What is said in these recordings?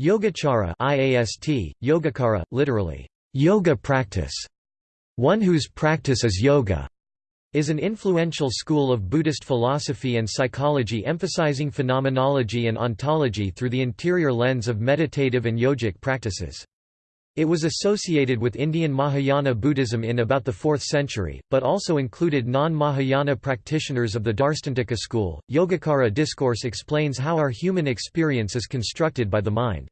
Yogacara IAST, Yogacara, literally, yoga practice, one whose practice is yoga, is an influential school of Buddhist philosophy and psychology emphasizing phenomenology and ontology through the interior lens of meditative and yogic practices. It was associated with Indian Mahayana Buddhism in about the 4th century, but also included non-Mahayana practitioners of the Darstantika school. Yogacara discourse explains how our human experience is constructed by the mind.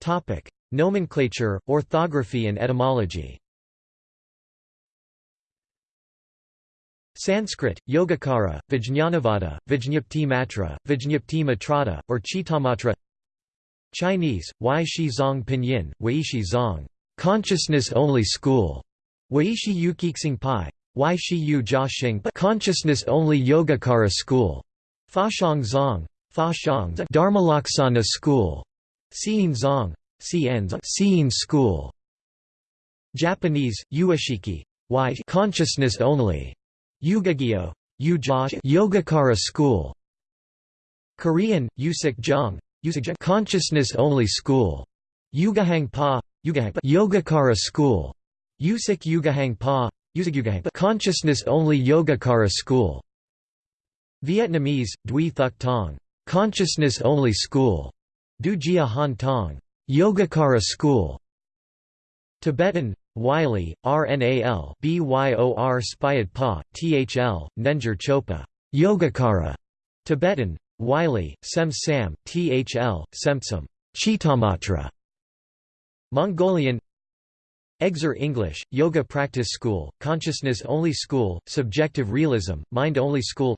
Topic: Nomenclature, orthography and etymology. Sanskrit, Yogacara, Vijñanavada, Vijñapti Matra, Vijñapti Matrata, or Chitamatra Chinese, Wai Shi Zong Pinyin, Wei Shi Zong, Consciousness-only school, Wei Shi Yu Kixing Pai, Wai Shi Yu Jia Xing Consciousness-only Yogacara school, Fa Shang Zong, Fa Shang Dharmalaksana school, Xiyin Zong, Xiyin school, Japanese, Uashiki, Wai consciousness only, Yugagyo, Yogacara school. Korean, Yusik Jung, consciousness only school. Yugahang Pa, Yogacara school. Yusik Yugahang Pa, consciousness only Yogacara school. Vietnamese, Dui Thuc Tong, consciousness only school. Du Jia Han Tong, Yogacara school. Tibetan, Wylie, RNAL BYOR Spyad Pa, THL, Nenjer Chopa, Yogacara, Tibetan, Wylie, Sem Sam, THL, Semtsum, Chitamatra, Mongolian Exer English, Yoga Practice School, Consciousness Only School, Subjective Realism, Mind Only School.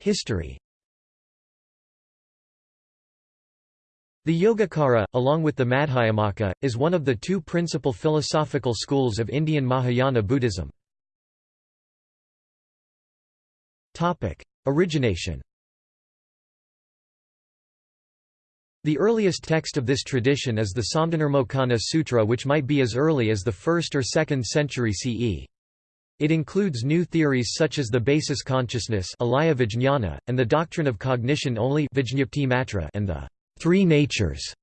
History. The Yogacara, along with the Madhyamaka, is one of the two principal philosophical schools of Indian Mahayana Buddhism. Origination The earliest text of this tradition is the Samdhinirmocana Sutra which might be as early as the 1st or 2nd century CE. It includes new theories such as the basis consciousness and the doctrine of cognition only and the three natures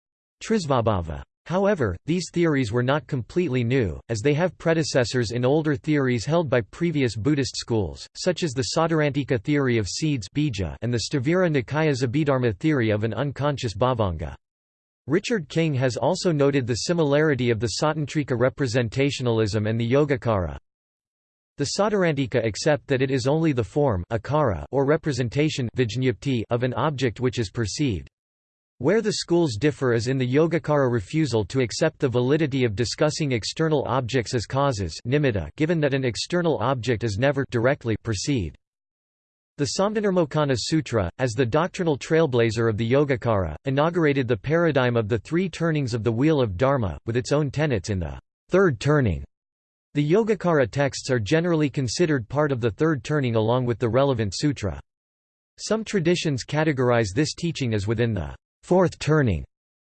Trisvabhava. However, these theories were not completely new, as they have predecessors in older theories held by previous Buddhist schools, such as the Sautrantika theory of seeds and the Sthavira Nikaya Abhidharma theory of an unconscious bhavanga. Richard King has also noted the similarity of the Sautrantika representationalism and the Yogacara. The Sautrantika accept that it is only the form or representation of an object which is perceived. Where the schools differ is in the Yogacara refusal to accept the validity of discussing external objects as causes given that an external object is never directly perceived. The Samdhinirmocana Sutra, as the doctrinal trailblazer of the Yogacara, inaugurated the paradigm of the three turnings of the Wheel of Dharma, with its own tenets in the third turning. The Yogacara texts are generally considered part of the third turning along with the relevant sutra. Some traditions categorize this teaching as within the fourth turning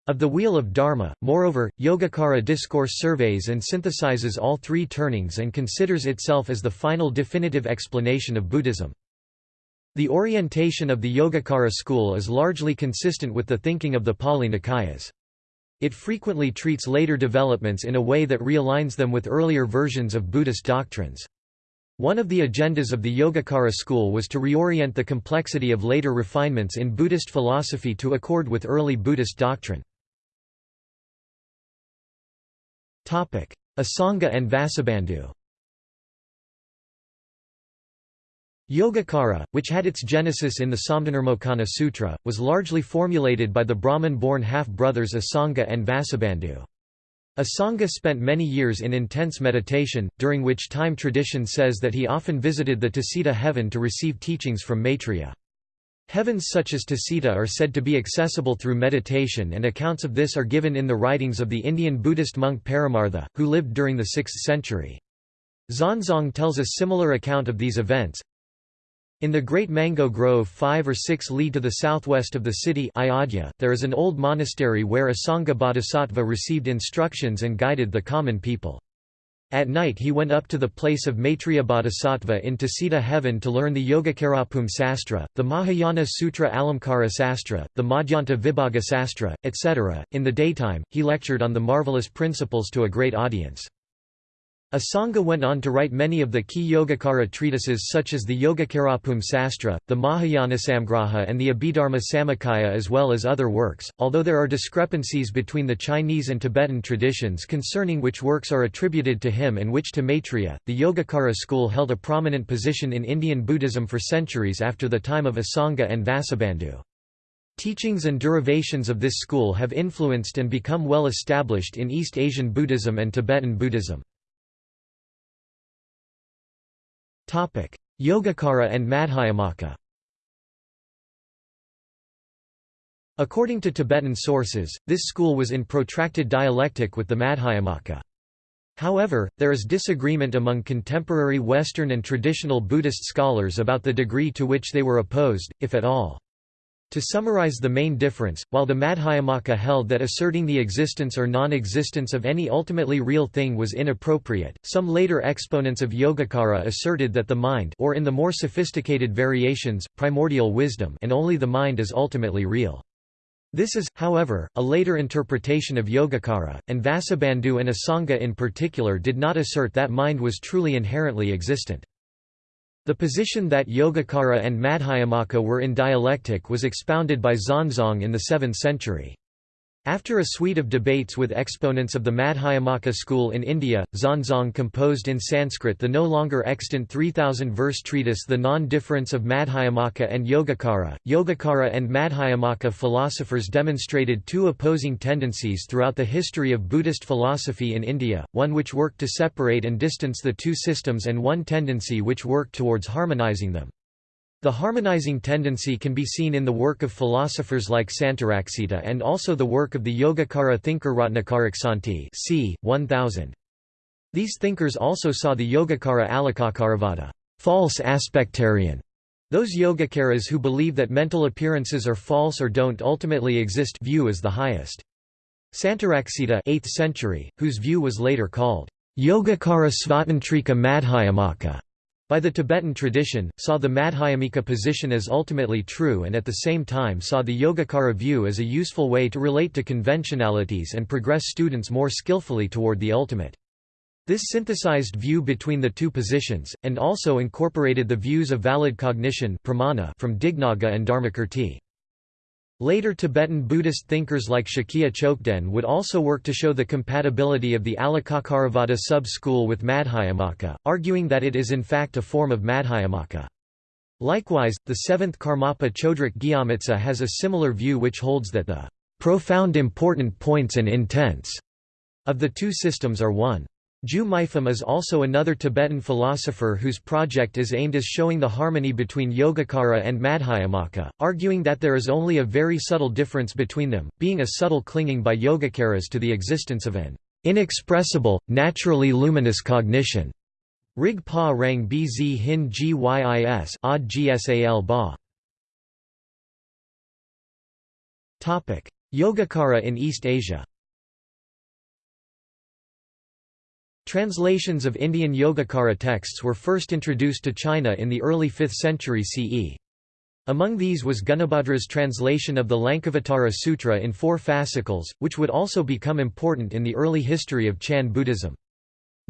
of the Wheel of Dharma. Moreover, Yogacara discourse surveys and synthesizes all three turnings and considers itself as the final definitive explanation of Buddhism. The orientation of the Yogacara school is largely consistent with the thinking of the Pali Nikayas. It frequently treats later developments in a way that realigns them with earlier versions of Buddhist doctrines. One of the agendas of the Yogacara school was to reorient the complexity of later refinements in Buddhist philosophy to accord with early Buddhist doctrine. Asanga and Vasubandhu Yogacara, which had its genesis in the Samdhinirmocana Sutra, was largely formulated by the Brahmin-born half-brothers Asanga and Vasubandhu. Asanga spent many years in intense meditation, during which time tradition says that he often visited the Tusita heaven to receive teachings from Maitreya. Heavens such as Tusita are said to be accessible through meditation and accounts of this are given in the writings of the Indian Buddhist monk Paramartha, who lived during the 6th century. Xuanzang tells a similar account of these events, in the Great Mango Grove 5 or 6 li to the southwest of the city Ayodhya, there is an old monastery where Asanga Bodhisattva received instructions and guided the common people. At night he went up to the place of Maitreya Bodhisattva in Tusita heaven to learn the Yogacarabhumi Sastra, the Mahayana Sutra Alamkara Sastra, the Madhyanta Vibhaga Sastra, etc. In the daytime, he lectured on the marvelous principles to a great audience. Asanga went on to write many of the key Yogacara treatises such as the Yogacarabhumi Sastra, the Mahayanasamgraha and the Abhidharma Samuccaya as well as other works, although there are discrepancies between the Chinese and Tibetan traditions concerning which works are attributed to him and which to Maitreya. The Yogacara school held a prominent position in Indian Buddhism for centuries after the time of Asanga and Vasubandhu. Teachings and derivations of this school have influenced and become well established in East Asian Buddhism and Tibetan Buddhism. Yogacara and Madhyamaka According to Tibetan sources, this school was in protracted dialectic with the Madhyamaka. However, there is disagreement among contemporary Western and traditional Buddhist scholars about the degree to which they were opposed, if at all. To summarize the main difference, while the Madhyamaka held that asserting the existence or non-existence of any ultimately real thing was inappropriate, some later exponents of Yogacara asserted that the mind or in the more sophisticated variations, primordial wisdom and only the mind is ultimately real. This is, however, a later interpretation of Yogacara, and Vasubandhu and Asanga in particular did not assert that mind was truly inherently existent. The position that Yogacara and Madhyamaka were in dialectic was expounded by Xuanzang in the 7th century. After a suite of debates with exponents of the Madhyamaka school in India, Xuanzang composed in Sanskrit the no longer extant 3,000-verse treatise The Non-Difference of Madhyamaka and Yogacara. Yogacara and Madhyamaka philosophers demonstrated two opposing tendencies throughout the history of Buddhist philosophy in India, one which worked to separate and distance the two systems and one tendency which worked towards harmonizing them. The harmonizing tendency can be seen in the work of philosophers like Santaraksita and also the work of the Yogacara thinker Ratnakaraksanti c. 1000. These thinkers also saw the Yogacara Alikakaravada false aspectarian", those Yogacaras who believe that mental appearances are false or don't ultimately exist view as the highest. Santaraksita 8th century, whose view was later called Yogacara Svatantrika Madhyamaka, by the Tibetan tradition, saw the Madhyamika position as ultimately true and at the same time saw the Yogacara view as a useful way to relate to conventionalities and progress students more skillfully toward the ultimate. This synthesized view between the two positions, and also incorporated the views of valid cognition from Dignaga and Dharmakirti. Later Tibetan Buddhist thinkers like Shakya Chokden would also work to show the compatibility of the Alikakaravada sub-school with Madhyamaka, arguing that it is in fact a form of Madhyamaka. Likewise, the seventh Karmapa Chodrak Gyatso has a similar view which holds that the profound important points and intents of the two systems are one. Ju Mipham is also another Tibetan philosopher whose project is aimed at showing the harmony between Yogacara and Madhyamaka, arguing that there is only a very subtle difference between them, being a subtle clinging by Yogacaras to the existence of an inexpressible, naturally luminous cognition. Rig pa rang bz hin gyis odd gsal ba. Yogacara in East Asia Translations of Indian Yogacara texts were first introduced to China in the early 5th century CE. Among these was Gunabhadra's translation of the Lankavatara Sutra in four fascicles, which would also become important in the early history of Chan Buddhism.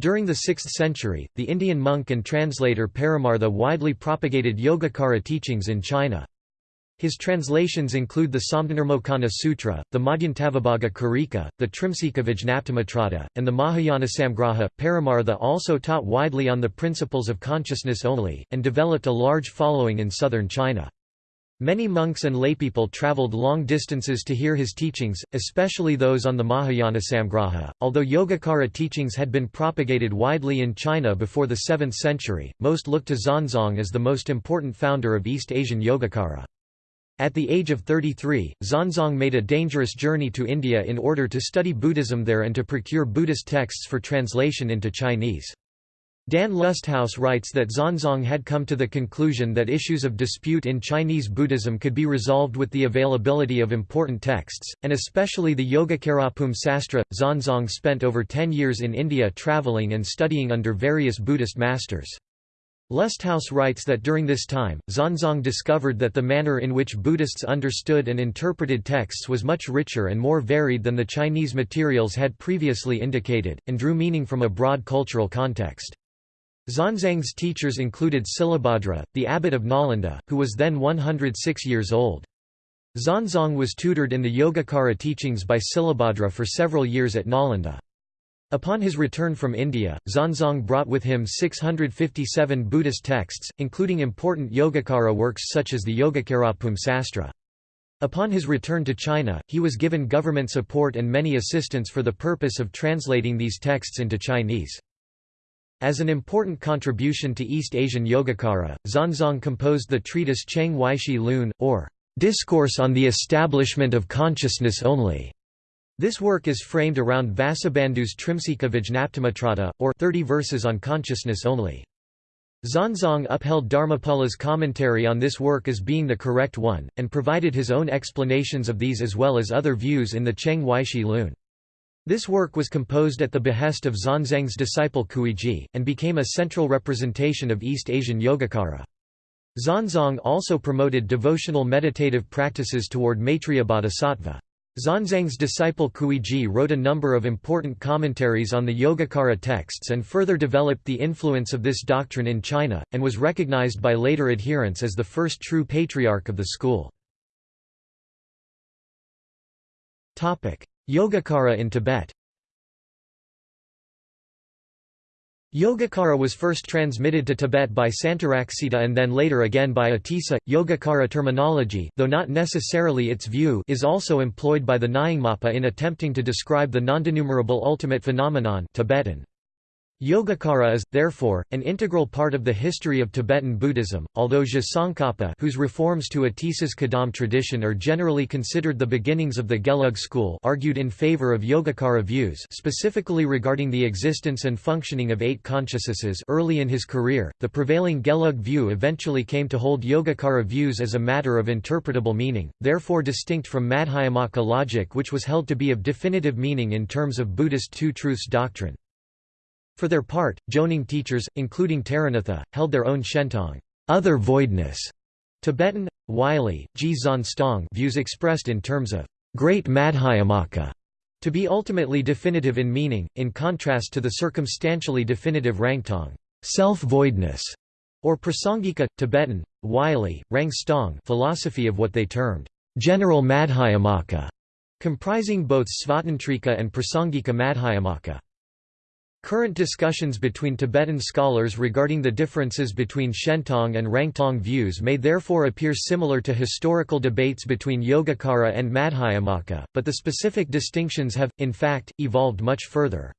During the 6th century, the Indian monk and translator Paramartha widely propagated Yogacara teachings in China. His translations include the Samdhinirmocana Sutra, the Madhyantavibhaga Karika, the Trimsika and the Mahayana Samgraha. Paramartha also taught widely on the principles of consciousness only, and developed a large following in southern China. Many monks and laypeople traveled long distances to hear his teachings, especially those on the Mahayana Samgraha. Although Yogacara teachings had been propagated widely in China before the 7th century, most looked to Xuanzang as the most important founder of East Asian Yogacara. At the age of 33, Xuanzang made a dangerous journey to India in order to study Buddhism there and to procure Buddhist texts for translation into Chinese. Dan Lusthaus writes that Xuanzang had come to the conclusion that issues of dispute in Chinese Buddhism could be resolved with the availability of important texts, and especially the Yogacarabhumi Sastra. Xuanzang spent over ten years in India travelling and studying under various Buddhist masters. Lusthaus writes that during this time, Xuanzang discovered that the manner in which Buddhists understood and interpreted texts was much richer and more varied than the Chinese materials had previously indicated, and drew meaning from a broad cultural context. Xuanzang's teachers included Silabhadra, the abbot of Nalanda, who was then 106 years old. Xuanzang was tutored in the Yogacara teachings by Silabhadra for several years at Nalanda. Upon his return from India, Xuanzang brought with him 657 Buddhist texts, including important Yogacara works such as the Yogacarabhumi Sastra. Upon his return to China, he was given government support and many assistance for the purpose of translating these texts into Chinese. As an important contribution to East Asian Yogacara, Xuanzang composed the treatise Cheng Weishi Lun, or Discourse on the Establishment of Consciousness Only. This work is framed around Vasubandhu's Trimsika Vijnaptimatrata, or 30 verses on consciousness only. Xuanzang upheld Dharmapala's commentary on this work as being the correct one, and provided his own explanations of these as well as other views in the Cheng Weishi Lun. This work was composed at the behest of Xuanzang's disciple Kuiji, and became a central representation of East Asian Yogacara. Xuanzang also promoted devotional meditative practices toward Maitreya Bodhisattva. Xuanzang's disciple Kuiji wrote a number of important commentaries on the Yogacara texts and further developed the influence of this doctrine in China, and was recognized by later adherents as the first true patriarch of the school. Yogacara in Tibet Yogacara was first transmitted to Tibet by Santaraksita and then later again by Atisa. Yogacara terminology, though not necessarily its view, is also employed by the Nyingmapa in attempting to describe the nondenumerable ultimate phenomenon Tibetan. Yogacara is, therefore, an integral part of the history of Tibetan Buddhism, although Je Tsongkhapa whose reforms to Atisa's Kadam tradition are generally considered the beginnings of the Gelug school argued in favor of Yogacara views specifically regarding the existence and functioning of eight consciousnesses early in his career, the prevailing Gelug view eventually came to hold Yogacara views as a matter of interpretable meaning, therefore distinct from Madhyamaka logic which was held to be of definitive meaning in terms of Buddhist two-truths doctrine. For their part, Jonang teachers, including Taranatha, held their own Shentong other voidness", Tibetan, Wylie, G. Stong views expressed in terms of great Madhyamaka to be ultimately definitive in meaning, in contrast to the circumstantially definitive Rangtong self-voidness", or Prasangika, Tibetan, Wylie, Rangstong philosophy of what they termed general Madhyamaka, comprising both Svatantrika and Prasangika Madhyamaka. Current discussions between Tibetan scholars regarding the differences between Shentong and Rangtong views may therefore appear similar to historical debates between Yogacara and Madhyamaka, but the specific distinctions have, in fact, evolved much further.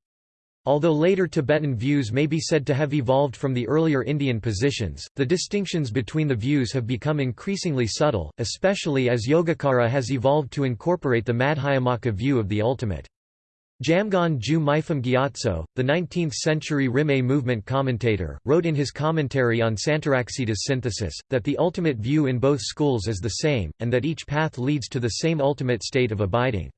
Although later Tibetan views may be said to have evolved from the earlier Indian positions, the distinctions between the views have become increasingly subtle, especially as Yogacara has evolved to incorporate the Madhyamaka view of the ultimate. Jamgon Ju Mipham Gyatso, the 19th-century Rimé movement commentator, wrote in his commentary on Santaraksita's synthesis, that the ultimate view in both schools is the same, and that each path leads to the same ultimate state of abiding.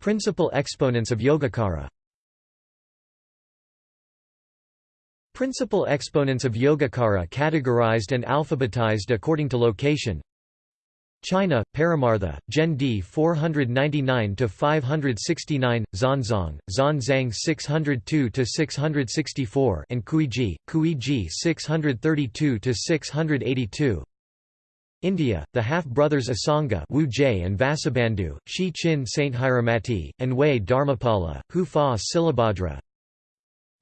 Principal exponents of Yogacara Principal exponents of Yogacara categorized and alphabetized according to location China, Paramartha, Gen D 499–569, Xuanzang, Xuanzang 602–664 and Kuiji, Kuiji 632–682 India, the half-brothers Asanga Wu Jie and Vasubandhu, Shi Chin Sthiramati, and Wei Dharmapala, Hu Fa Silabhadra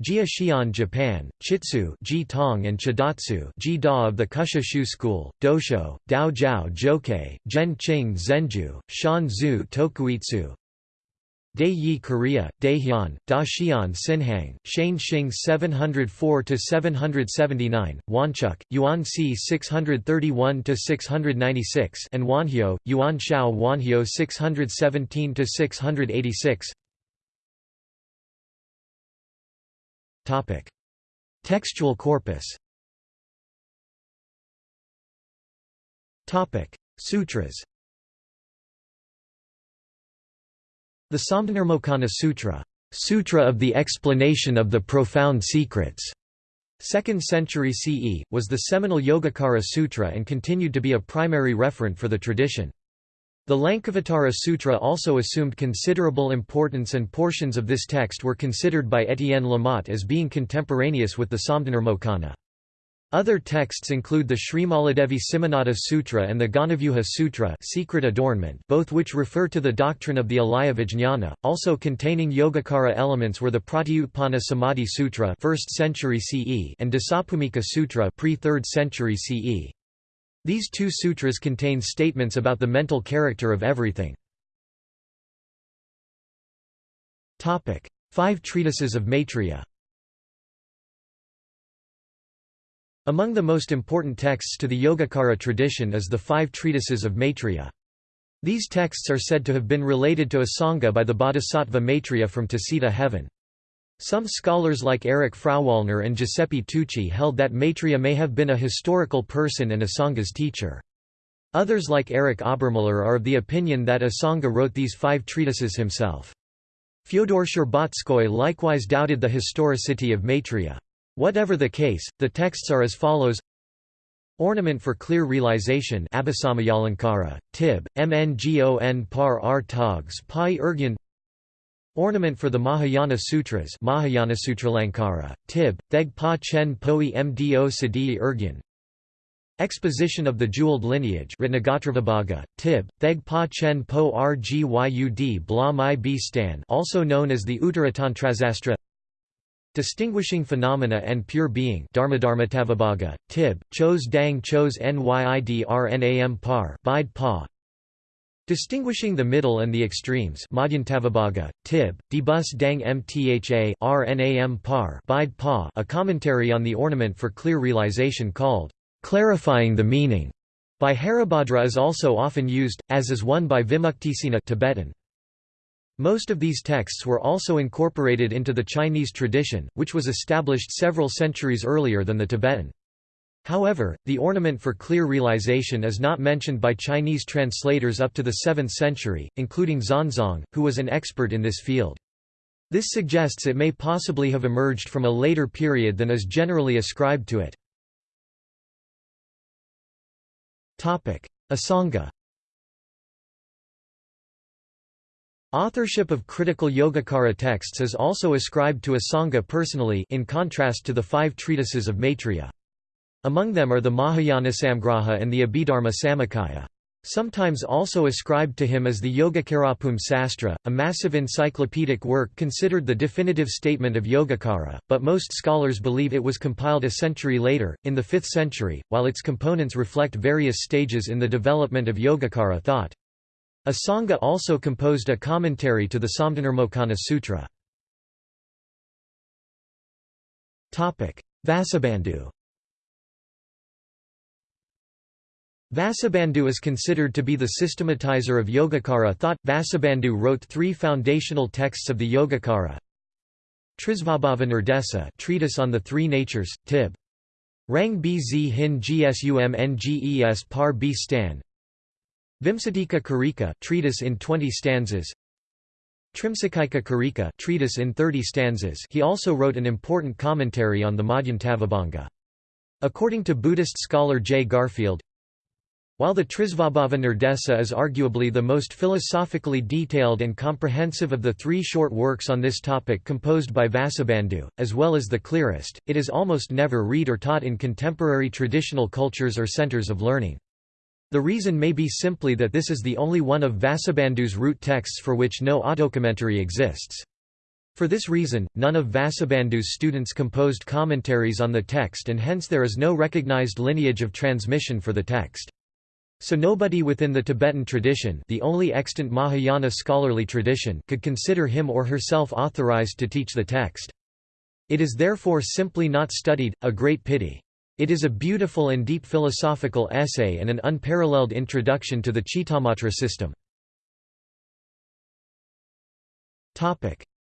Jia Xian Japan, Chitsu Ji Tong and Chidatsu Ji Da of the Kusha Shu School, Dosho, Dao Jiao Jokei, Zhen Qing Zhenju, Shan Zhu Tokuitsu. Dai Yi Korea, Daehyun, Da Xian Sinhang, Shane Xing 704–779, Wanchuk, Yuan Si 631–696 and Wonhyo, Yuan Shao Wonhyo 617–686 Textual corpus Topic. Sutras The Samdhinirmocana Sutra, Sutra of the Explanation of the Profound Secrets, 2nd century CE, was the seminal Yogacara Sutra and continued to be a primary referent for the tradition. The Lankavatara Sutra also assumed considerable importance and portions of this text were considered by Etienne Lamotte as being contemporaneous with the Samdhinirmocana. Other texts include the Srimaladevi Simhanada Sutra and the Gandavyuha Sutra secret adornment, both which refer to the doctrine of the alaya vijnana. Also containing Yogacara elements were the Pratyutpana Samadhi Sutra 1st century CE and Dasabhumika Sutra pre-3rd century CE. These two sutras contain statements about the mental character of everything. Five treatises of Maitreya Among the most important texts to the Yogacara tradition is the five treatises of Maitreya. These texts are said to have been related to Asanga by the bodhisattva Maitreya from Tusita heaven. Some scholars like Eric Frauwallner and Giuseppe Tucci held that Maitreya may have been a historical person and Asanga's teacher. Others like Eric Obermiller are of the opinion that Asanga wrote these five treatises himself. Fyodor Sherbatskoy likewise doubted the historicity of Maitreya. Whatever the case, the texts are as follows Ornament for Clear Realization Abhisamayalankara, Tib, Mngon par r togs pi ergyan Ornament for the Mahayana Sutras Mahayana Sutralankara, Tib, Theg Pa Chen Poi Mdo Siddhi Ergyan. Exposition of the Jeweled Lineage Ratnagotravibhaga, Tib, Theg Pa Chen Po Rgyud Bla Mai B Stan also known as the Uttaratantrasastra. Distinguishing Phenomena and Pure Being Dharmadharmatavibhaga, Tib, Chos Dang Chos Nydrnam Par Bide Pa Distinguishing the middle and the extremes Tib, Debus Dang Mtha Rnam Par Bide Pa a commentary on the ornament for clear realization called, "'Clarifying the Meaning' by Haribhadra is also often used, as is one by Vimuktisena Tibetan. Most of these texts were also incorporated into the Chinese tradition, which was established several centuries earlier than the Tibetan. However, the ornament for clear realization is not mentioned by Chinese translators up to the 7th century, including Xuanzang, who was an expert in this field. This suggests it may possibly have emerged from a later period than is generally ascribed to it. Asanga Authorship of critical Yogacara texts is also ascribed to Asanga personally in contrast to the five treatises of Maitreya. Among them are the Mahayana Samgraha and the Abhidharma Samuccaya. Sometimes also ascribed to him as the Yogacarabhumi Sastra, a massive encyclopedic work considered the definitive statement of Yogacara, but most scholars believe it was compiled a century later, in the 5th century, while its components reflect various stages in the development of Yogacara thought. Asanga also composed a commentary to the Samdhinirmocana Sutra. Vasubandhu Vasubandhu is considered to be the systematizer of Yogacara thought. Vasubandhu wrote three foundational texts of the Yogacara. Trisvabhava Nirdesa treatise on the three natures, Tib. Rang bz hin gsumnges par b stan. Vimsatika Karika treatise in 20 stanzas. Trimsakaika Karika treatise in 30 stanzas. He also wrote an important commentary on the Madhyantavibhaga. According to Buddhist scholar J. Garfield, while the Trisvabhava Nirdesa is arguably the most philosophically detailed and comprehensive of the three short works on this topic composed by Vasubandhu, as well as the clearest, it is almost never read or taught in contemporary traditional cultures or centers of learning. The reason may be simply that this is the only one of Vasubandhu's root texts for which no autocommentary exists. For this reason, none of Vasubandhu's students composed commentaries on the text and hence there is no recognized lineage of transmission for the text. So nobody within the Tibetan tradition the only extant Mahayana scholarly tradition could consider him or herself authorized to teach the text. It is therefore simply not studied, a great pity. It is a beautiful and deep philosophical essay and an unparalleled introduction to the Chitamatra system.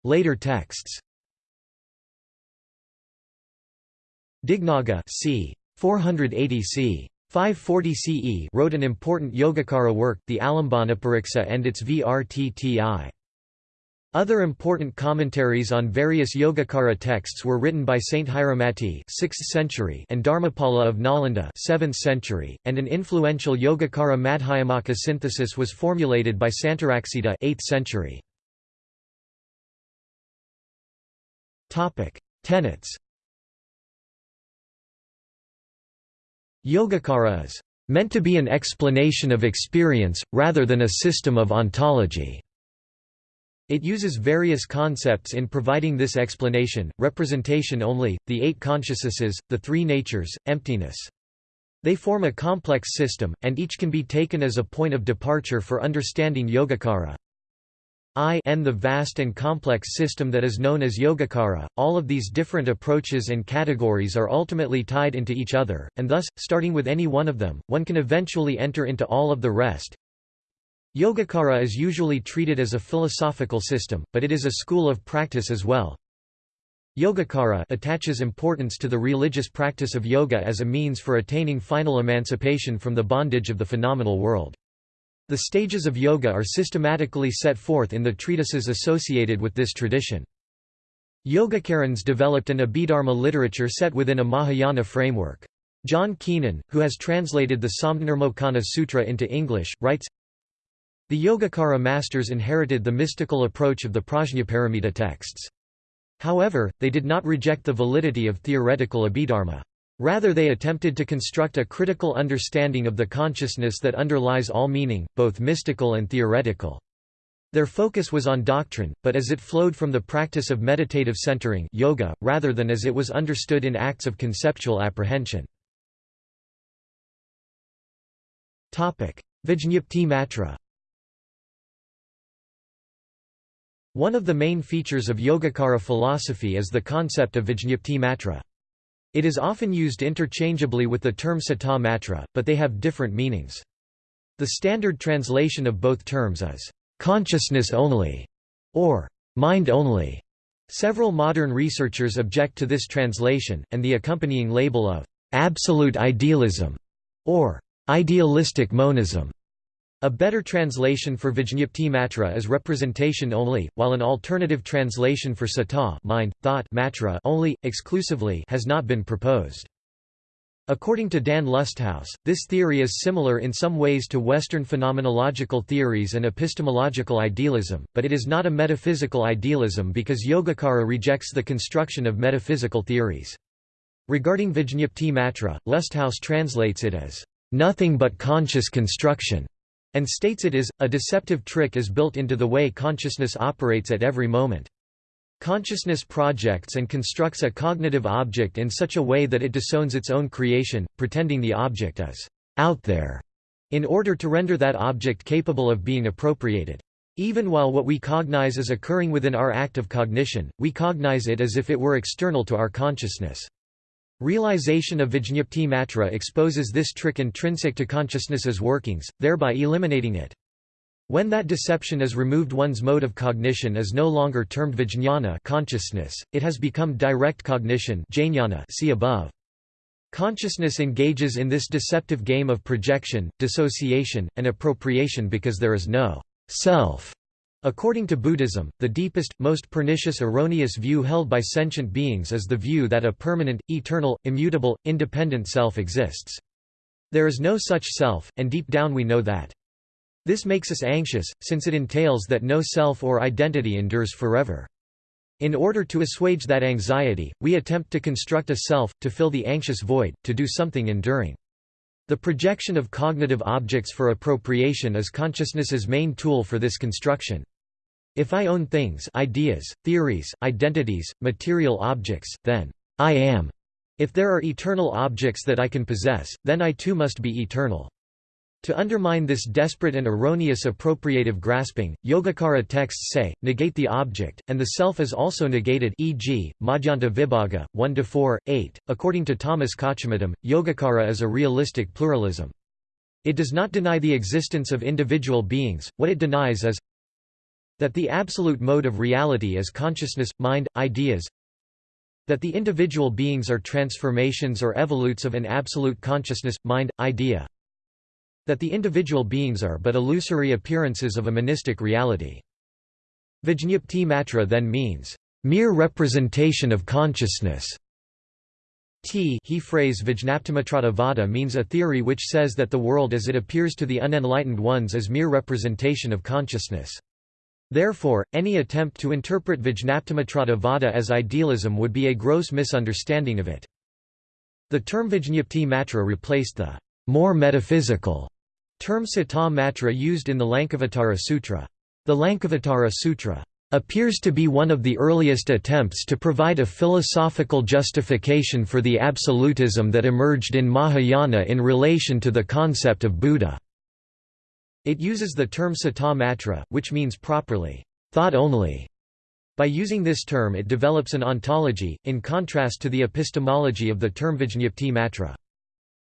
Later texts Dignaga c. 480 c. 540 CE wrote an important Yogacara work, the Alambanapariksa and its Vrtti. Other important commentaries on various Yogacara texts were written by Sthiramati 6th century and Dharmapala of Nalanda 7th century, and an influential Yogacara Madhyamaka synthesis was formulated by Santaraksita 8th century. Tenets Yogacara is meant to be an explanation of experience, rather than a system of ontology. It uses various concepts in providing this explanation, representation only, the eight consciousnesses, the three natures, emptiness. They form a complex system, and each can be taken as a point of departure for understanding Yogacara. I n the vast and complex system that is known as Yogacara, all of these different approaches and categories are ultimately tied into each other, and thus, starting with any one of them, one can eventually enter into all of the rest. Yogacara is usually treated as a philosophical system, but it is a school of practice as well. Yogacara attaches importance to the religious practice of yoga as a means for attaining final emancipation from the bondage of the phenomenal world. The stages of yoga are systematically set forth in the treatises associated with this tradition. Yogacarans developed an Abhidharma literature set within a Mahayana framework. John Keenan, who has translated the Samdhinirmocana Sutra into English, writes, The Yogacara masters inherited the mystical approach of the Prajnaparamita texts. However, they did not reject the validity of theoretical Abhidharma. Rather they attempted to construct a critical understanding of the consciousness that underlies all meaning, both mystical and theoretical. Their focus was on doctrine, but as it flowed from the practice of meditative centering yoga, rather than as it was understood in acts of conceptual apprehension. Vijñapti Matra One of the main features of Yogacara philosophy is the concept of Vijñapti Matra. It is often used interchangeably with the term sata matra, but they have different meanings. The standard translation of both terms is, "...consciousness only", or "...mind only". Several modern researchers object to this translation, and the accompanying label of "...absolute idealism", or "...idealistic monism". A better translation for Vijñapti matra is representation only, while an alternative translation for sata mind, thought matra only, exclusively has not been proposed. According to Dan Lusthaus, this theory is similar in some ways to Western phenomenological theories and epistemological idealism, but it is not a metaphysical idealism because Yogacara rejects the construction of metaphysical theories. Regarding Vijñapti matra, Lusthaus translates it as, "...nothing but conscious construction." And states it is, a deceptive trick is built into the way consciousness operates at every moment. Consciousness projects and constructs a cognitive object in such a way that it disowns its own creation, pretending the object is out there, in order to render that object capable of being appropriated. Even while what we cognize is occurring within our act of cognition, we cognize it as if it were external to our consciousness. Realization of Vijñapti Matra exposes this trick intrinsic to consciousness's workings, thereby eliminating it. When that deception is removed one's mode of cognition is no longer termed vijñāna consciousness, it has become direct cognition jnana see above. Consciousness engages in this deceptive game of projection, dissociation, and appropriation because there is no self According to Buddhism, the deepest, most pernicious erroneous view held by sentient beings is the view that a permanent, eternal, immutable, independent self exists. There is no such self, and deep down we know that. This makes us anxious, since it entails that no self or identity endures forever. In order to assuage that anxiety, we attempt to construct a self, to fill the anxious void, to do something enduring. The projection of cognitive objects for appropriation is consciousness's main tool for this construction. If I own things ideas, theories, identities, material objects, then I am. If there are eternal objects that I can possess, then I too must be eternal. To undermine this desperate and erroneous appropriative grasping, Yogacara texts say, negate the object, and the self is also negated e.g., Madhyanta Vibhaga, 1–4, 8. According to Thomas Kochumuttom, Yogacara is a realistic pluralism. It does not deny the existence of individual beings, what it denies is that the absolute mode of reality is consciousness, mind, ideas That the individual beings are transformations or evolutes of an absolute consciousness, mind, idea. That the individual beings are but illusory appearances of a monistic reality. Vijñapti matra then means, mere representation of consciousness. T he phrase Vijñaptimatrata vada means a theory which says that the world as it appears to the unenlightened ones is mere representation of consciousness. Therefore, any attempt to interpret Vijñaptimatrata vada as idealism would be a gross misunderstanding of it. The term Vijñapti matra replaced the more metaphysical term Sata matra used in the Lankavatara Sutra. The Lankavatara Sutra appears to be one of the earliest attempts to provide a philosophical justification for the absolutism that emerged in Mahayana in relation to the concept of Buddha. It uses the term sata matra, which means properly, thought only. By using this term it develops an ontology, in contrast to the epistemology of the term vijñapti matra.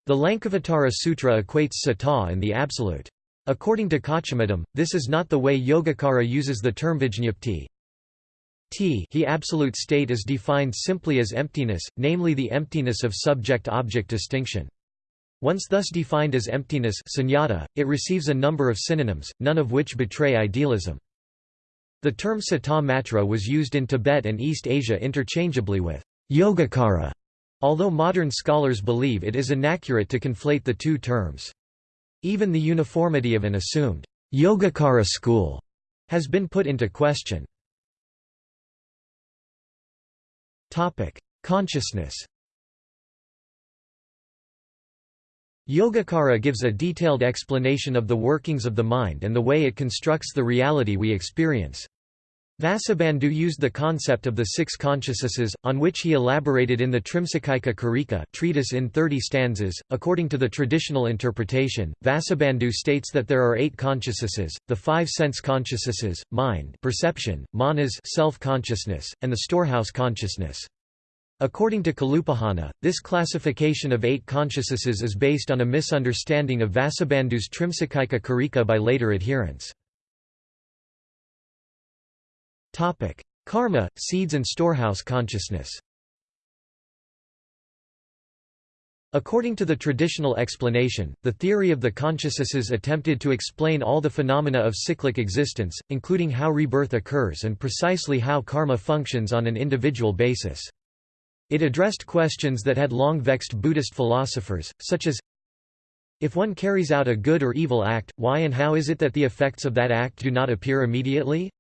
The Lankavatara Sutra equates sata and the absolute. According to Kochumuttom, this is not the way Yogacara uses the term vijñapti. T he absolute state is defined simply as emptiness, namely the emptiness of subject-object distinction. Once thus defined as emptiness sunyata, it receives a number of synonyms, none of which betray idealism. The term sata matra was used in Tibet and East Asia interchangeably with yogacara, although modern scholars believe it is inaccurate to conflate the two terms. Even the uniformity of an assumed Yogacara school has been put into question. Consciousness Yogacara gives a detailed explanation of the workings of the mind and the way it constructs the reality we experience. Vasubandhu used the concept of the six consciousnesses, on which he elaborated in the Trimsikaika Karika treatise in 30 stanzas. According to the traditional interpretation, Vasubandhu states that there are eight consciousnesses, the five sense consciousnesses, mind perception, manas self-consciousness, and the storehouse consciousness. According to Kalupahana, this classification of eight consciousnesses is based on a misunderstanding of Vasubandhu's Trimsikaika Karika by later adherents. Karma, seeds and storehouse consciousness According to the traditional explanation, the theory of the consciousnesses attempted to explain all the phenomena of cyclic existence, including how rebirth occurs and precisely how karma functions on an individual basis. It addressed questions that had long vexed Buddhist philosophers, such as If one carries out a good or evil act, why and how is it that the effects of that act do not appear immediately?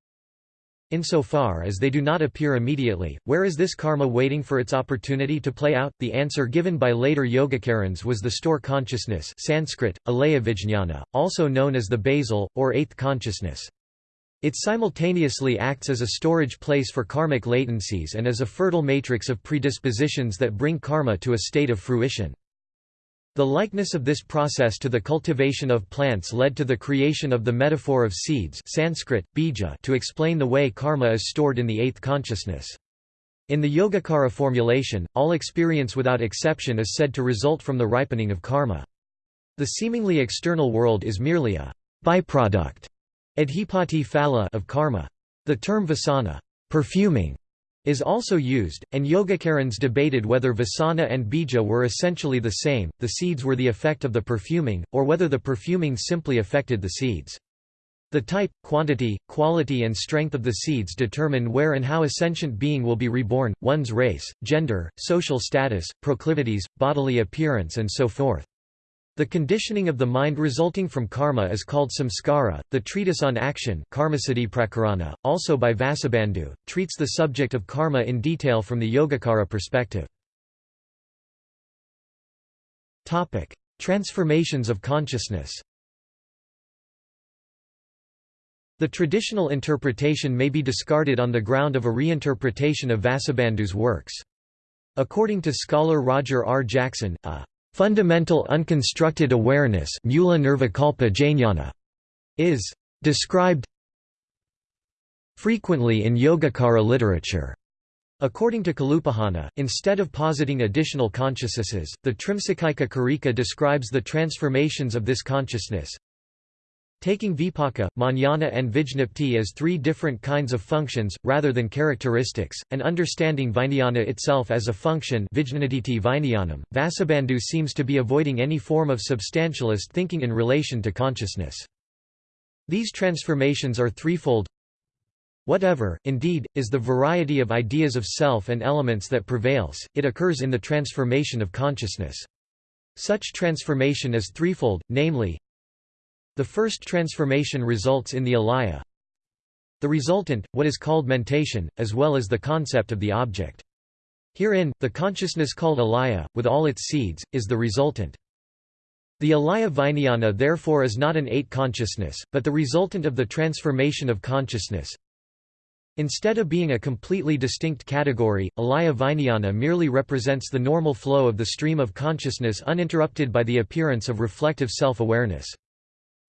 Insofar as they do not appear immediately, where is this karma waiting for its opportunity to play out? The answer given by later Yogacarans was the store consciousness Sanskrit, alaya also known as the basal, or eighth consciousness. It simultaneously acts as a storage place for karmic latencies and as a fertile matrix of predispositions that bring karma to a state of fruition. The likeness of this process to the cultivation of plants led to the creation of the metaphor of seeds Sanskrit, bija to explain the way karma is stored in the eighth consciousness. In the Yogacara formulation, all experience without exception is said to result from the ripening of karma. The seemingly external world is merely a byproduct Adhipati phala of karma. The term vasana perfuming, is also used, and Yogacarans debated whether vasana and bija were essentially the same, the seeds were the effect of the perfuming, or whether the perfuming simply affected the seeds. The type, quantity, quality and strength of the seeds determine where and how a sentient being will be reborn, one's race, gender, social status, proclivities, bodily appearance and so forth. The conditioning of the mind resulting from karma is called samskara. The treatise on action, Karmasiddhi also by Vasubandhu, treats the subject of karma in detail from the Yogacara perspective. Topic: Transformations of consciousness. The traditional interpretation may be discarded on the ground of a reinterpretation of Vasubandhu's works. According to scholar Roger R. Jackson, a Fundamental unconstructed awareness is described frequently in Yogacara literature. According to Kalupahana, instead of positing additional consciousnesses, the Trimsikaika Karika describes the transformations of this consciousness. Taking vipaka, jnana and vijnapti as three different kinds of functions, rather than characteristics, and understanding vijnana itself as a function Vasubandhu seems to be avoiding any form of substantialist thinking in relation to consciousness. These transformations are threefold Whatever, indeed, is the variety of ideas of self and elements that prevails, it occurs in the transformation of consciousness. Such transformation is threefold, namely, the first transformation results in the alaya, the resultant, what is called mentation, as well as the concept of the object. Herein, the consciousness called alaya, with all its seeds, is the resultant. The alaya vijnana therefore is not an eight consciousness, but the resultant of the transformation of consciousness. Instead of being a completely distinct category, alaya vijnana merely represents the normal flow of the stream of consciousness uninterrupted by the appearance of reflective self-awareness.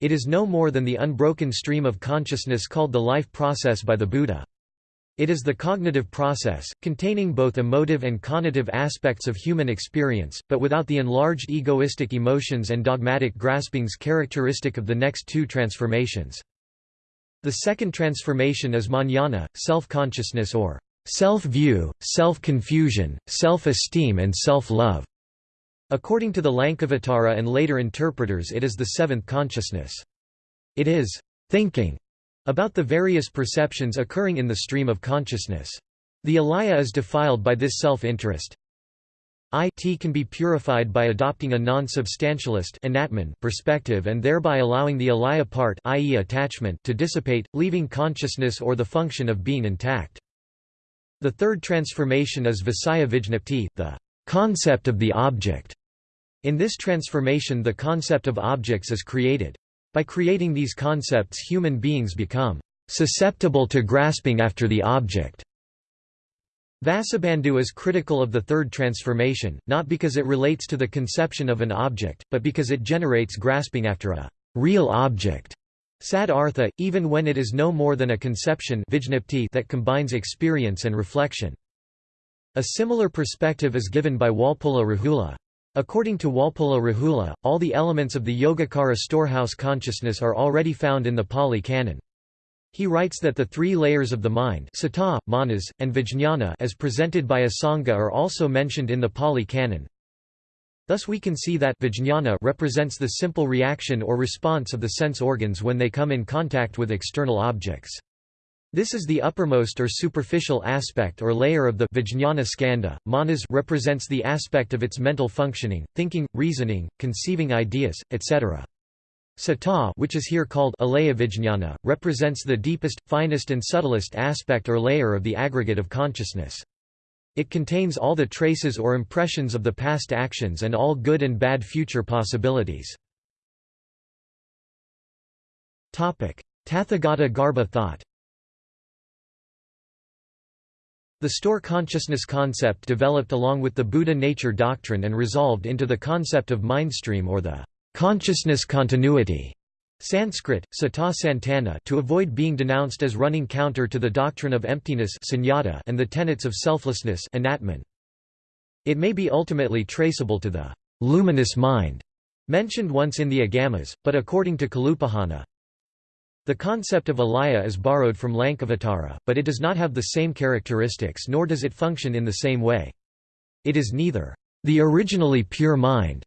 It is no more than the unbroken stream of consciousness called the life process by the Buddha. It is the cognitive process, containing both emotive and conative aspects of human experience, but without the enlarged egoistic emotions and dogmatic graspings characteristic of the next two transformations. The second transformation is jnana, self-consciousness or self-view, self-confusion, self-esteem and self-love. According to the Lankavatara and later interpreters it is the seventh consciousness. It is thinking about the various perceptions occurring in the stream of consciousness. The alaya is defiled by this self-interest. It can be purified by adopting a non-substantialist perspective and thereby allowing the alaya part i.e. attachment to dissipate, leaving consciousness or the function of being intact. The third transformation is Visaya Vijnapti, the concept of the object. In this transformation the concept of objects is created. By creating these concepts human beings become susceptible to grasping after the object. Vasubandhu is critical of the third transformation, not because it relates to the conception of an object, but because it generates grasping after a real object. Sad artha, even when it is no more than a conception that combines experience and reflection. A similar perspective is given by Walpola Rahula. According to Walpola Rahula, all the elements of the Yogacara storehouse consciousness are already found in the Pali Canon. He writes that the three layers of the mind citta, manas, and vijñāna as presented by Asanga are also mentioned in the Pali Canon. Thus we can see that vijñāna represents the simple reaction or response of the sense organs when they come in contact with external objects. This is the uppermost or superficial aspect or layer of the vijñāna skandha. Manas represents the aspect of its mental functioning, thinking, reasoning, conceiving ideas, etc. Citta which is here called alaya vijñāna, represents the deepest, finest and subtlest aspect or layer of the aggregate of consciousness. It contains all the traces or impressions of the past actions and all good and bad future possibilities. Tathagata Garbha thought The store consciousness concept developed along with the Buddha nature doctrine and resolved into the concept of mindstream or the consciousness continuity Sanskrit, citta santana to avoid being denounced as running counter to the doctrine of emptiness and the tenets of selflessness It may be ultimately traceable to the luminous mind mentioned once in the Agamas, but according to Kalupahana, the concept of alaya is borrowed from Lankavatara, but it does not have the same characteristics nor does it function in the same way. It is neither the originally pure mind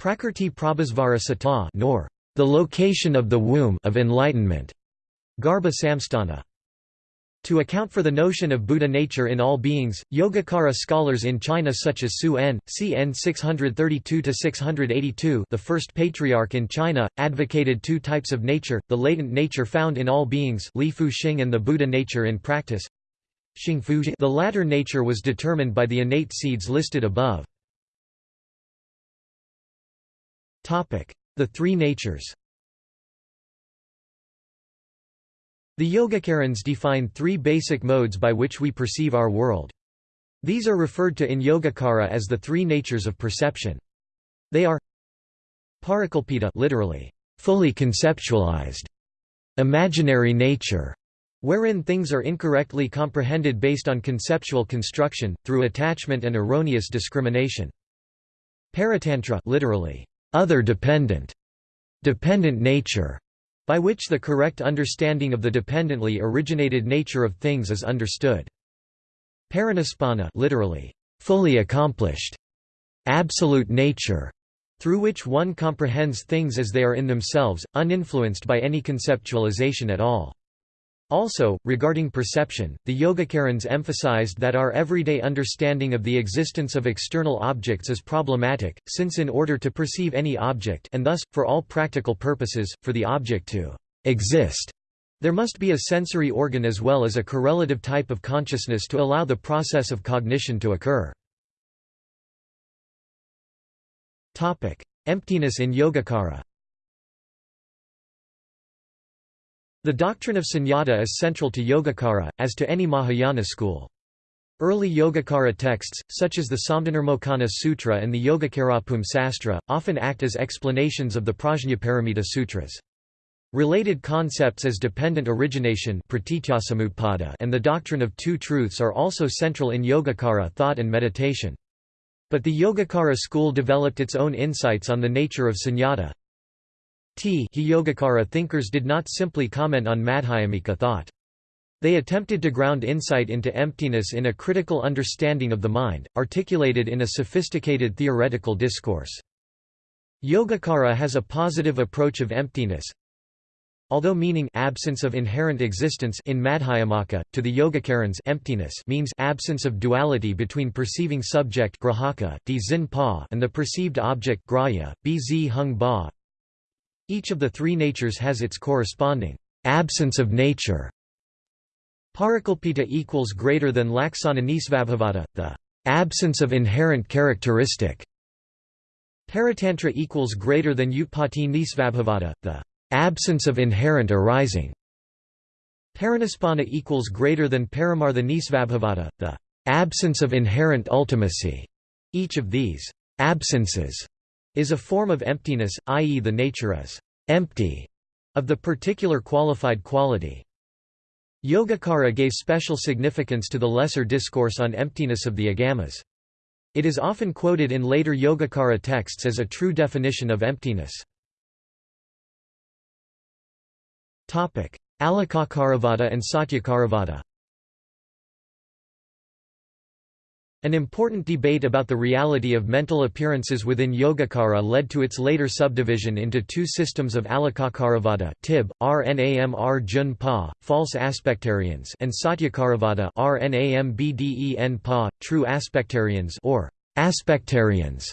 prakrti prabhasvara nor the location of the womb of enlightenment garbha samsthana. To account for the notion of Buddha nature in all beings, Yogacara scholars in China such as Su En, cn 632–682 the first patriarch in China, advocated two types of nature, the latent nature found in all beings Li Fu Xing and the Buddha nature in practice. The latter nature was determined by the innate seeds listed above. The three natures The Yogacarans define three basic modes by which we perceive our world. These are referred to in Yogacara as the three natures of perception. They are Parikalpita literally, fully conceptualized, imaginary nature, wherein things are incorrectly comprehended based on conceptual construction, through attachment and erroneous discrimination. Paratantra literally, other dependent, dependent nature, by which the correct understanding of the dependently originated nature of things is understood. Parinispanna literally, fully accomplished, absolute nature, through which one comprehends things as they are in themselves, uninfluenced by any conceptualization at all. Also, regarding perception, the Yogacarans emphasized that our everyday understanding of the existence of external objects is problematic, since in order to perceive any object and thus, for all practical purposes, for the object to exist, there must be a sensory organ as well as a correlative type of consciousness to allow the process of cognition to occur. Emptiness in Yogacara The doctrine of sunyata is central to Yogacara, as to any Mahayana school. Early Yogacara texts, such as the Samdhinirmocana Sutra and the Yogacarabhumi Sastra, often act as explanations of the Prajnaparamita Sutras. Related concepts as dependent origination and the doctrine of two truths are also central in Yogacara thought and meditation. But the Yogacara school developed its own insights on the nature of sunyata, T Yogacara thinkers did not simply comment on Madhyamika thought. They attempted to ground insight into emptiness in a critical understanding of the mind, articulated in a sophisticated theoretical discourse. Yogacara has a positive approach of emptiness, Although meaning absence of inherent existence in Madhyamaka, to the Yogacarans emptiness means absence of duality between perceiving subject grahaka, and the perceived object grahya, bz hung ba, each of the three natures has its corresponding absence of nature. Parikalpita equals greater than laksana nisvabhavata, the absence of inherent characteristic. Paratantra equals greater than utpatti nisvabhavata, the absence of inherent arising. Parinispanna equals greater than paramartha nisvabhavata, the absence of inherent ultimacy. Each of these absences is a form of emptiness, i.e. the nature is empty of the particular qualified quality. Yogacara gave special significance to the lesser discourse on emptiness of the agamas. It is often quoted in later Yogacara texts as a true definition of emptiness. Alikakaravada and Satyakaravada An important debate about the reality of mental appearances within Yogacara led to its later subdivision into two systems of Alikakaravada Tib, Rnamr Jun false aspectarians and Satyakaravada Pa, true aspectarians or aspectarians,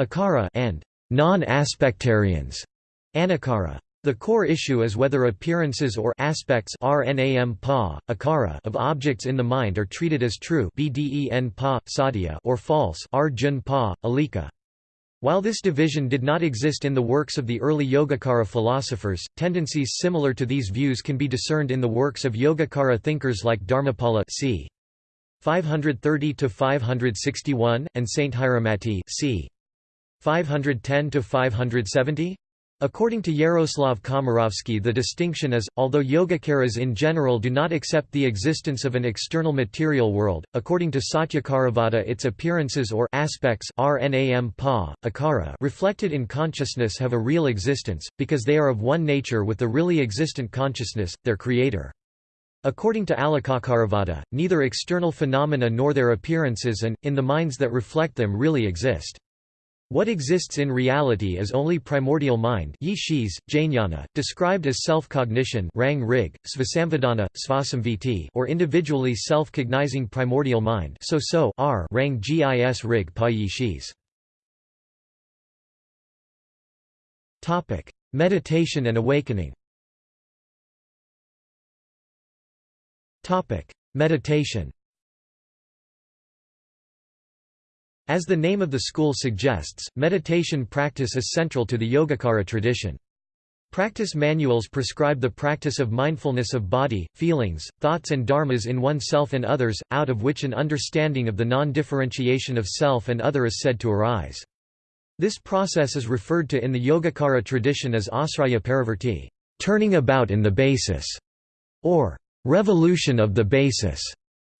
Akara and non-aspectarians, Anakara. The core issue is whether appearances or aspects RNAM -pa, akara of objects in the mind are treated as true BDEN -pa, sadhya or false Arjun -pa, alika. While this division did not exist in the works of the early Yogacara philosophers, tendencies similar to these views can be discerned in the works of Yogacara thinkers like Dharmapala c. 530–561, and Sthiramati c. 510–570? According to Yaroslav Komarovski the distinction is, although Yogacaras in general do not accept the existence of an external material world, according to Satyakaravada its appearances or aspects rnam pa, akara reflected in consciousness have a real existence, because they are of one nature with the really existent consciousness, their creator. According to Alikakaravada, neither external phenomena nor their appearances and, in the minds that reflect them really exist. What exists in reality is only primordial mind yishis, jnana, described as self-cognition rang rig, svasamvedana, svasamviti or individually self-cognizing primordial mind so so r rang gis rig pa yishis. Meditation and awakening Meditation As the name of the school suggests, meditation practice is central to the Yogacara tradition. Practice manuals prescribe the practice of mindfulness of body, feelings, thoughts and dharmas in oneself and others, out of which an understanding of the non-differentiation of self and other is said to arise. This process is referred to in the Yogacara tradition as asraya parivarti, turning about in the basis, or revolution of the basis,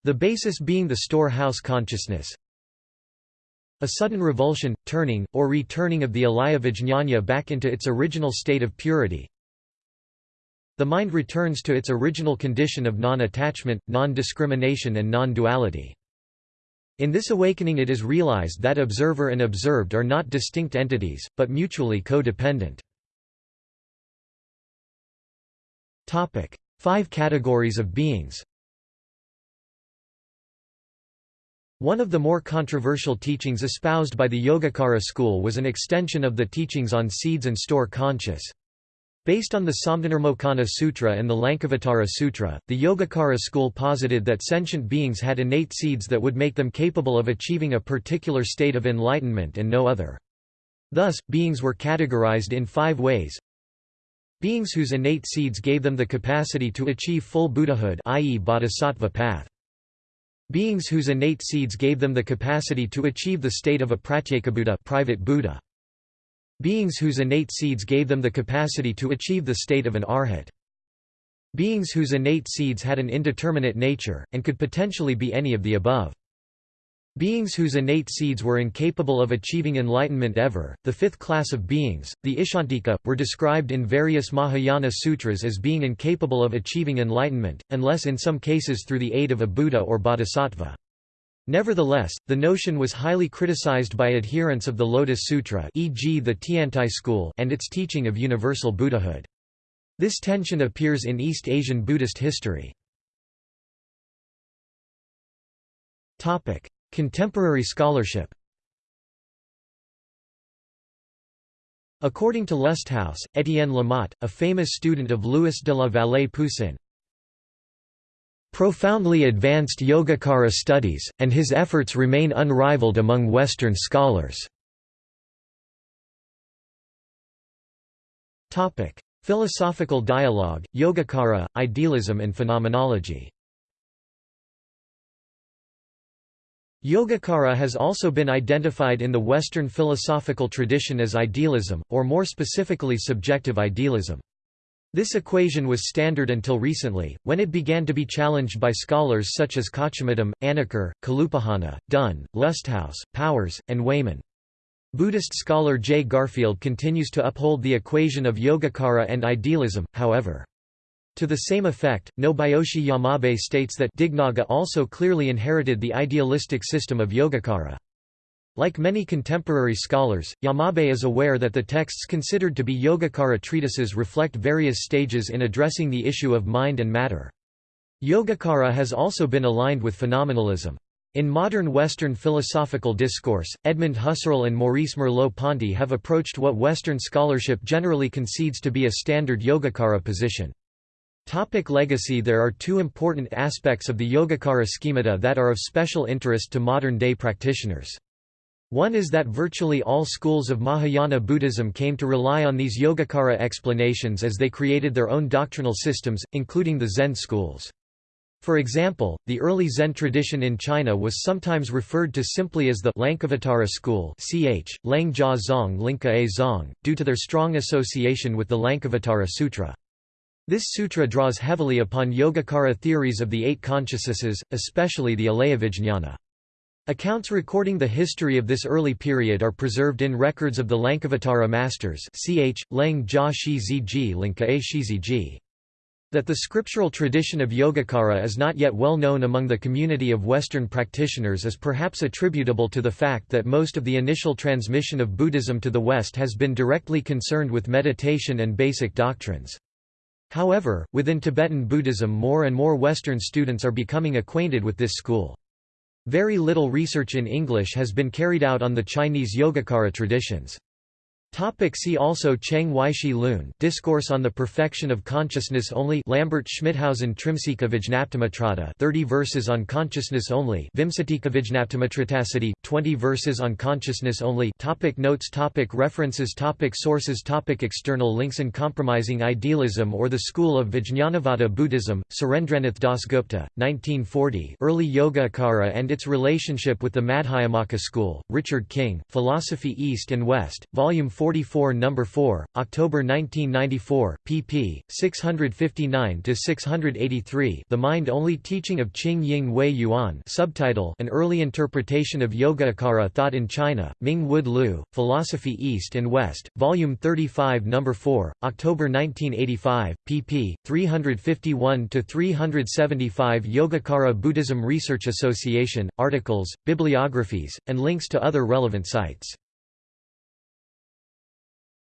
the basis being the storehouse consciousness. A sudden revulsion, turning, or returning of the alaya vijñāna back into its original state of purity. The mind returns to its original condition of non-attachment, non-discrimination and non-duality. In this awakening it is realized that observer and observed are not distinct entities, but mutually co-dependent. Five categories of beings One of the more controversial teachings espoused by the Yogacara school was an extension of the teachings on seeds and store conscious. Based on the Samdhinirmocana Sutra and the Lankavatara Sutra, the Yogacara school posited that sentient beings had innate seeds that would make them capable of achieving a particular state of enlightenment and no other. Thus, beings were categorized in five ways. Beings whose innate seeds gave them the capacity to achieve full Buddhahood i.e. bodhisattva path. Beings whose innate seeds gave them the capacity to achieve the state of a pratyekabuddha private Buddha. Beings whose innate seeds gave them the capacity to achieve the state of an arhat. Beings whose innate seeds had an indeterminate nature, and could potentially be any of the above. Beings whose innate seeds were incapable of achieving enlightenment ever, the fifth class of beings, the icchantika, were described in various Mahayana sutras as being incapable of achieving enlightenment, unless in some cases through the aid of a Buddha or Bodhisattva. Nevertheless, the notion was highly criticized by adherents of the Lotus Sutra e.g. the Tiantai school and its teaching of universal Buddhahood. This tension appears in East Asian Buddhist history. Contemporary scholarship According to Lusthaus, Étienne Lamotte, a famous student of Louis de la Vallée Poussin, profoundly advanced Yogacara studies, and his efforts remain unrivaled among Western scholars. Philosophical dialogue, Yogacara, idealism and phenomenology Yogacara has also been identified in the Western philosophical tradition as idealism, or more specifically subjective idealism. This equation was standard until recently, when it began to be challenged by scholars such as Kochumuttom, Anacker, Kalupahana, Dunn, Lusthaus, Powers, and Wayman. Buddhist scholar J. Garfield continues to uphold the equation of Yogacara and idealism, however. To the same effect, Nobuyoshi Yamabe states that Dignaga also clearly inherited the idealistic system of Yogacara. Like many contemporary scholars, Yamabe is aware that the texts considered to be Yogacara treatises reflect various stages in addressing the issue of mind and matter. Yogacara has also been aligned with phenomenalism. In modern Western philosophical discourse, Edmund Husserl and Maurice Merleau-Ponty have approached what Western scholarship generally concedes to be a standard Yogacara position. Topic legacy There are two important aspects of the Yogacara schemata that are of special interest to modern-day practitioners. One is that virtually all schools of Mahayana Buddhism came to rely on these Yogacara explanations as they created their own doctrinal systems, including the Zen schools. For example, the early Zen tradition in China was sometimes referred to simply as the Lankavatara school ch. Lang Zong Linka A Zong, due to their strong association with the Lankavatara Sutra. This sutra draws heavily upon Yogacara theories of the eight consciousnesses, especially the Alayavijñana. Accounts recording the history of this early period are preserved in records of the Lankavatara masters ch. Leng Jia Shi Linka Shi That the scriptural tradition of Yogacara is not yet well known among the community of Western practitioners is perhaps attributable to the fact that most of the initial transmission of Buddhism to the West has been directly concerned with meditation and basic doctrines. However, within Tibetan Buddhism more and more Western students are becoming acquainted with this school. Very little research in English has been carried out on the Chinese Yogacara traditions. Topic see also Cheng Weishi Lun Discourse on the Perfection of Consciousness Only Lambert Schmithausen Trimsika Vijnaptimatrata 30 verses on consciousness only Vimsatika Vijnaptimatritasity 20 verses on consciousness only topic Notes topic References topic Sources topic External links in compromising Idealism or the School of Vijnanavada Buddhism, Surendranath Dasgupta, 1940 Early Yogacara and its Relationship with the Madhyamaka School, Richard King, Philosophy East and West, Volume 4 44 No. 4, October 1994, pp. 659–683 The Mind-Only Teaching of Qing Ying Wei Yuan subtitle An Early Interpretation of Yogacara Thought in China, Ming Wood Liu, Philosophy East and West, Volume 35 No. 4, October 1985, pp. 351–375 Yogacara Buddhism Research Association, articles, bibliographies, and links to other relevant sites.